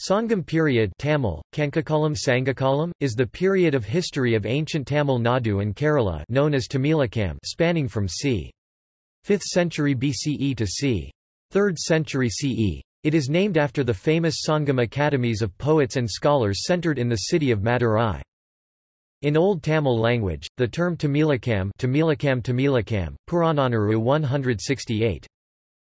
Sangam period Tamil, Kankakalam Sangakalam, is the period of history of ancient Tamil Nadu and Kerala known as Tamilakam spanning from c. 5th century BCE to c. 3rd century CE. It is named after the famous Sangam academies of poets and scholars centered in the city of Madurai. In Old Tamil language, the term Tamilakam Tamilakam Tamilakam, Purananuru 168.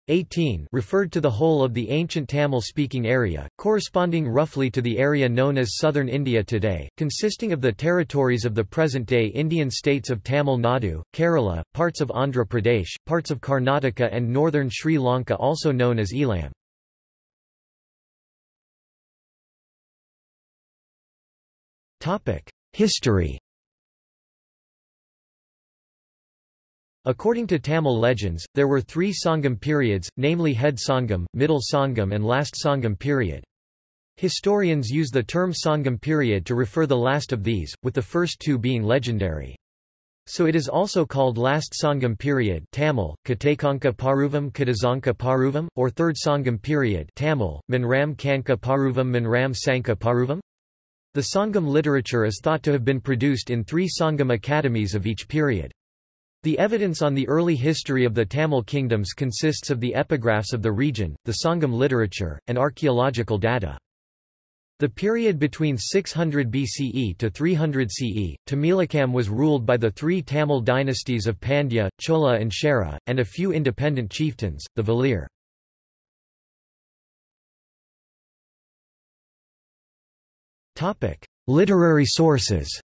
18 referred to the whole of the ancient Tamil-speaking area, corresponding roughly to the area known as southern India today, consisting of the territories of the present-day Indian states of Tamil Nadu, Kerala, parts of Andhra Pradesh, parts of Karnataka and northern Sri Lanka also known as Eelam. History According to Tamil legends, there were three Sangam periods, namely Head Sangam, Middle Sangam and Last Sangam period. Historians use the term Sangam period to refer the last of these, with the first two being legendary. So it is also called Last Sangam period Tamil, Katakanka Paruvam Kadazanka Paruvam, or Third Sangam period Tamil, Manram Kanka Paruvam Manram Sanka Paruvam. The Sangam literature is thought to have been produced in three Sangam academies of each period. The evidence on the early history of the Tamil kingdoms consists of the epigraphs of the region, the Sangam literature, and archaeological data. The period between 600 BCE to 300 CE, Tamilakam was ruled by the three Tamil dynasties of Pandya, Chola and Chera, and a few independent chieftains, the Velir. Literary sources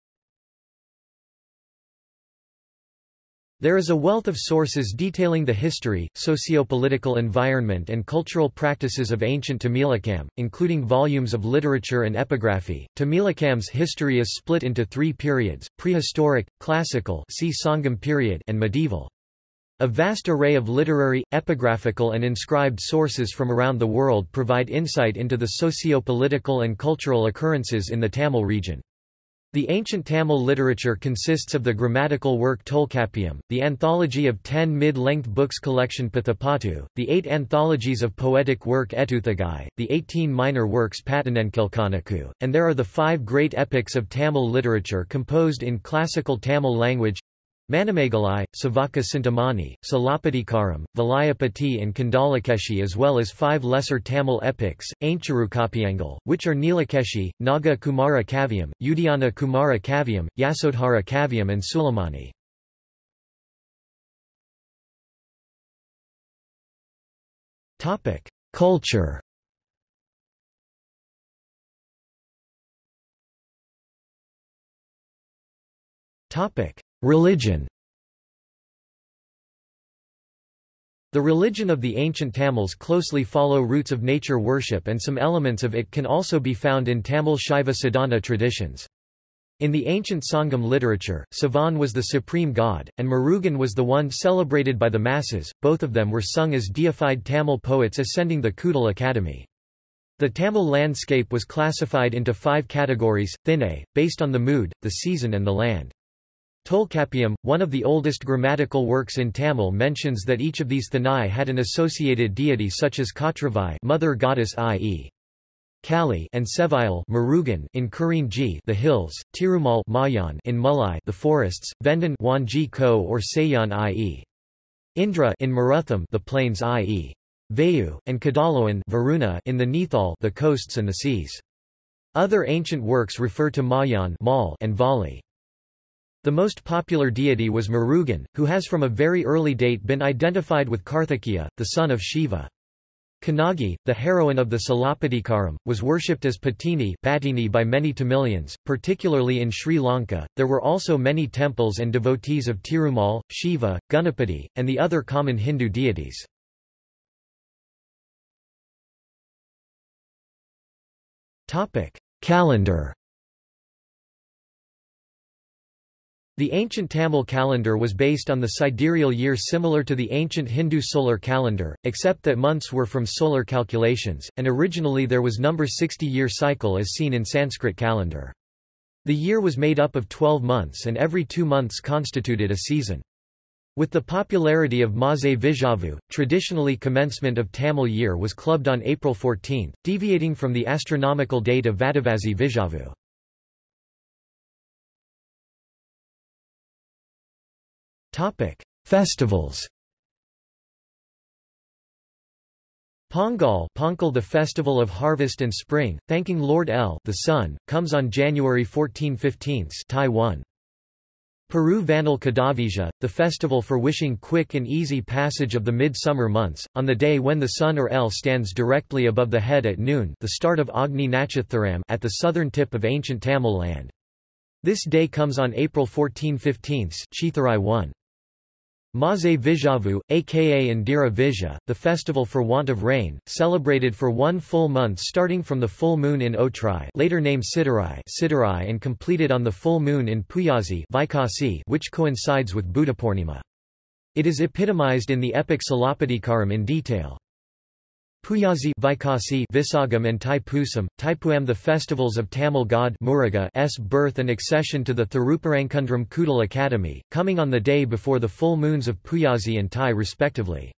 There is a wealth of sources detailing the history, socio-political environment and cultural practices of ancient Tamilakam, including volumes of literature and epigraphy. Tamilakam's history is split into three periods, prehistoric, classical see Sangam period and medieval. A vast array of literary, epigraphical and inscribed sources from around the world provide insight into the socio-political and cultural occurrences in the Tamil region. The ancient Tamil literature consists of the grammatical work Tolkappiyam, the anthology of ten mid-length books collection Pathipattu, the eight anthologies of poetic work Ettuthagai, the eighteen minor works Pattanenkilkanaku, and there are the five great epics of Tamil literature composed in classical Tamil language Manimekalai, Savaka Sintamani, Silappatikaram, Valayapati and Kandalakeshi as well as five lesser Tamil epics, Aincharukapiyangal, which are Neelakeshi, Naga Kumara Kavyam, Udayana Kumara Kavyam, Yasodhara Kavyam and Sulamani. Culture Topic Religion The religion of the ancient Tamils closely follow roots of nature worship and some elements of it can also be found in Tamil Shaiva Sadhana traditions. In the ancient Sangam literature, Sivan was the supreme god, and Murugan was the one celebrated by the masses, both of them were sung as deified Tamil poets ascending the Kudal Academy. The Tamil landscape was classified into five categories, thinai, based on the mood, the season and the land. Tolkappiyam, one of the oldest grammatical works in Tamil mentions that each of these thinai had an associated deity such as Kotravai mother goddess i.e. Kali and Sevile Murugan in Kurinji the hills, Tirumal Mayan in Mulai the forests, Vendan Wanji Ko or Sayan i.e. Indra in Marutham the plains i.e. Vayu, and Kadaloan Varuna in the Nithal the coasts and the seas. Other ancient works refer to Mayan and Vali. The most popular deity was Murugan, who has from a very early date been identified with Karthikeya, the son of Shiva. Kannagi, the heroine of the Silappatikaram, was worshipped as Patini by many Tamilians, particularly in Sri Lanka. There were also many temples and devotees of Tirumal, Shiva, Ganapati, and the other common Hindu deities. Calendar The ancient Tamil calendar was based on the sidereal year similar to the ancient Hindu solar calendar, except that months were from solar calculations, and originally there was number 60-year cycle as seen in Sanskrit calendar. The year was made up of 12 months and every two months constituted a season. With the popularity of Maze Vijavu, traditionally commencement of Tamil year was clubbed on April 14, deviating from the astronomical date of Vadavasi Vijavu. Festivals Pongal Pongal the festival of harvest and spring, thanking Lord El the sun, comes on January 14-15 Thai 1. Peru Vanal Kadavija, the festival for wishing quick and easy passage of the midsummer months, on the day when the sun or El stands directly above the head at noon the start of Agni Natchatharam at the southern tip of ancient Tamil land. This day comes on April 14-15 Chitharai 1. Maze Vijavu, aka Indira Vija, the festival for want of rain, celebrated for one full month starting from the full moon in Otrai later named Siddharai Siddharai and completed on the full moon in Puyazi Vaikasi which coincides with Buddhapurnima. It is epitomized in the epic Silappatikaram in detail. Puyazi Vaikasi Visagam and Taipusam, Taipuam the festivals of Tamil god Muruga's birth and accession to the Thirupparankundram Kudal Academy, coming on the day before the full moons of Puyazi and Tai respectively.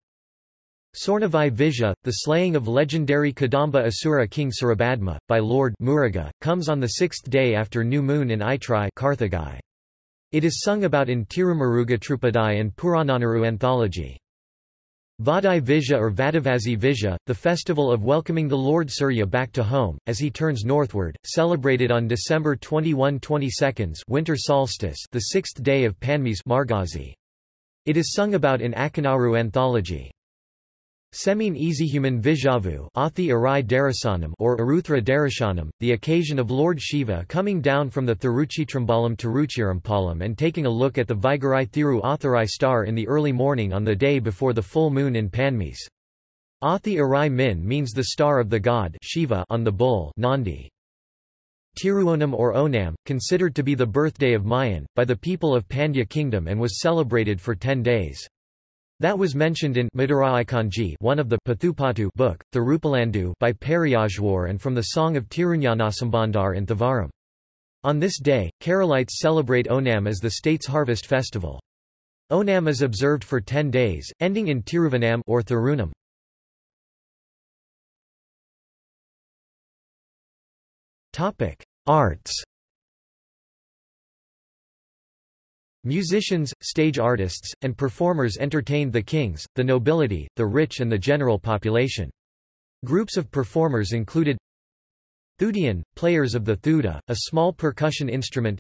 Sornavai Vija, the slaying of legendary Kadamba Asura king Surabhadma, by Lord Muruga, comes on the sixth day after new moon in Aitrai Karthigai. It is sung about in Tirumuruga Trupadai and Purananuru anthology. Vadai Vija or Vadavasi Vija, the festival of welcoming the Lord Surya back to home, as he turns northward, celebrated on December 21-22 winter solstice the sixth day of Panmis Margazi. It is sung about in Akanaru anthology. Semin Easyhuman Vijavu or Aruthra Darashanam, the occasion of Lord Shiva coming down from the Thiruchitrambalam Tiruchirampalam and taking a look at the Vigarai Thiru Atharai star in the early morning on the day before the full moon in Panmis. Athi Arai Min means the star of the god Shiva on the bull Nandi. Tiruonam or Onam, considered to be the birthday of Mayan, by the people of Pandya kingdom and was celebrated for ten days. That was mentioned in Maduraikanji one of the Pathupatu book, the Rupalandu by Periyazhwar and from the Song of Tirunyanasambandar in Thevaram. On this day, Keralites celebrate Onam as the state's harvest festival. Onam is observed for ten days, ending in Tiruvanam or Thirunam. Arts Musicians, stage artists, and performers entertained the kings, the nobility, the rich and the general population. Groups of performers included Thudian, players of the thuda, a small percussion instrument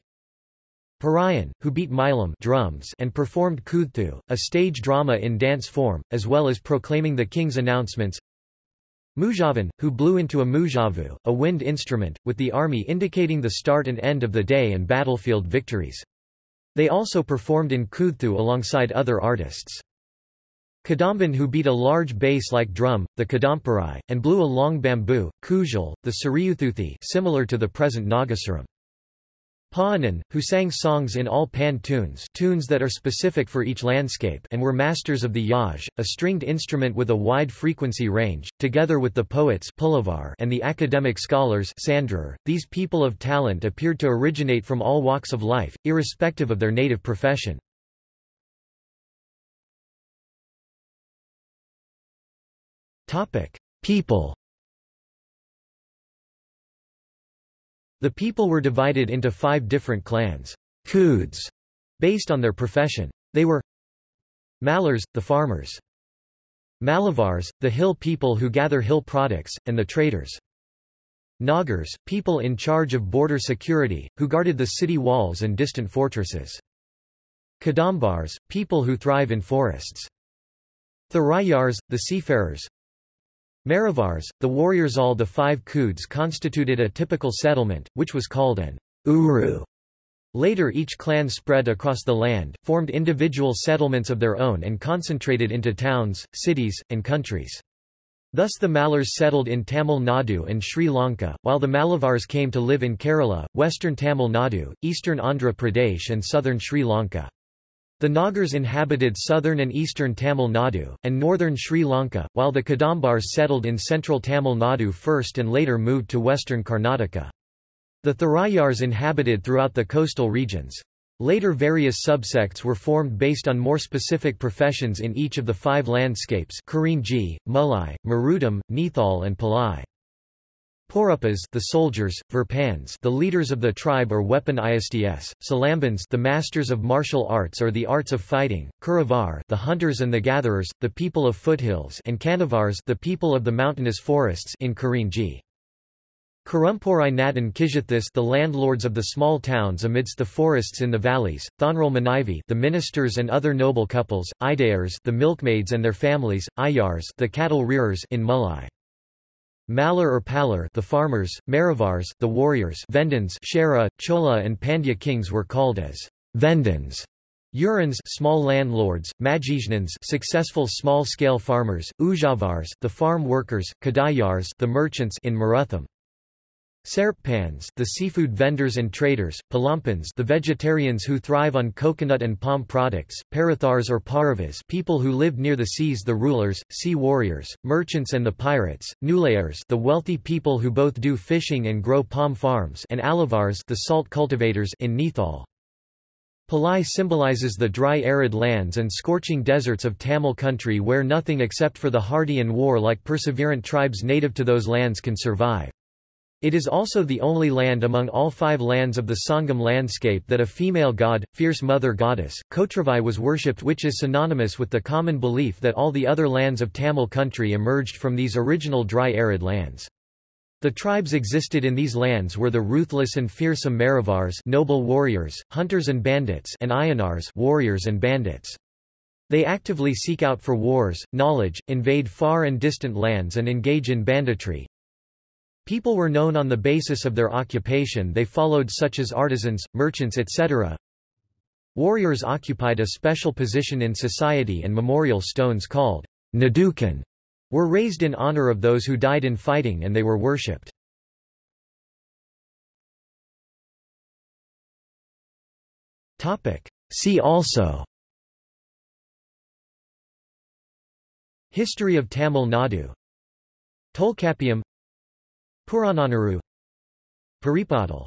Parayan, who beat milam drums and performed kudthu, a stage drama in dance form, as well as proclaiming the king's announcements Mujavan, who blew into a mujavu, a wind instrument, with the army indicating the start and end of the day and battlefield victories. They also performed in Kudthu alongside other artists. Kadamban who beat a large bass-like drum, the Kadampurai, and blew a long bamboo, Kujal, the Sariyuthuthi similar to the present Nagasuram. Paanan, who sang songs in all pan tunes tunes that are specific for each landscape and were masters of the yaj, a stringed instrument with a wide frequency range, together with the poets and the academic scholars these people of talent appeared to originate from all walks of life, irrespective of their native profession. People The people were divided into five different clans Kuds, based on their profession. They were Malars, the farmers. Malavars, the hill people who gather hill products, and the traders. Nagars, people in charge of border security, who guarded the city walls and distant fortresses. Kadambars, people who thrive in forests. Tharayars, the seafarers, Maravars, the warriors all the five Kuds constituted a typical settlement, which was called an uru. Later each clan spread across the land, formed individual settlements of their own and concentrated into towns, cities, and countries. Thus the Malars settled in Tamil Nadu and Sri Lanka, while the Malavars came to live in Kerala, western Tamil Nadu, eastern Andhra Pradesh and southern Sri Lanka. The Nagars inhabited southern and eastern Tamil Nadu, and northern Sri Lanka, while the Kadambars settled in central Tamil Nadu first and later moved to western Karnataka. The Tharayars inhabited throughout the coastal regions. Later various subsects were formed based on more specific professions in each of the five landscapes Kurinji, Mulai, Marudam, Nithal and Palai. Porupas the soldiers, Verpans the leaders of the tribe or weapon ISDS, Salambans the masters of martial arts or the arts of fighting, Kuravar the hunters and the gatherers, the people of foothills and Kanavars the people of the mountainous forests in Kurinji. Kurumporai Natan Kijithis the landlords of the small towns amidst the forests in the valleys, Thonral Manivi the ministers and other noble couples, Idayars the milkmaids and their families, Ayars the cattle rearers in Mulai. Malar or Palar the farmers, Maravars the warriors Vendans Chera, Chola and Pandya kings were called as Vendans. Urans small landlords, Majijnans successful small-scale farmers, Ujavars the farm workers, Kadayars the merchants in Marutham. Serpans the seafood vendors and traders, Palampans the vegetarians who thrive on coconut and palm products, Parathars or Paravas people who lived near the seas the rulers, sea warriors, merchants and the pirates, Nulayars the wealthy people who both do fishing and grow palm farms and Alavars the salt cultivators in Nithal. Palai symbolizes the dry arid lands and scorching deserts of Tamil country where nothing except for the hardy and war-like perseverant tribes native to those lands can survive. It is also the only land among all five lands of the Sangam landscape that a female god, fierce mother goddess, Kotravai was worshipped which is synonymous with the common belief that all the other lands of Tamil country emerged from these original dry arid lands. The tribes existed in these lands were the ruthless and fearsome Maravars noble warriors, hunters and bandits and Ayanars warriors and bandits. They actively seek out for wars, knowledge, invade far and distant lands and engage in banditry, People were known on the basis of their occupation they followed such as artisans, merchants etc. Warriors occupied a special position in society and memorial stones called Nadukan were raised in honor of those who died in fighting and they were worshipped. See also History of Tamil Nadu Tolkappiyam Purananuru Paripadal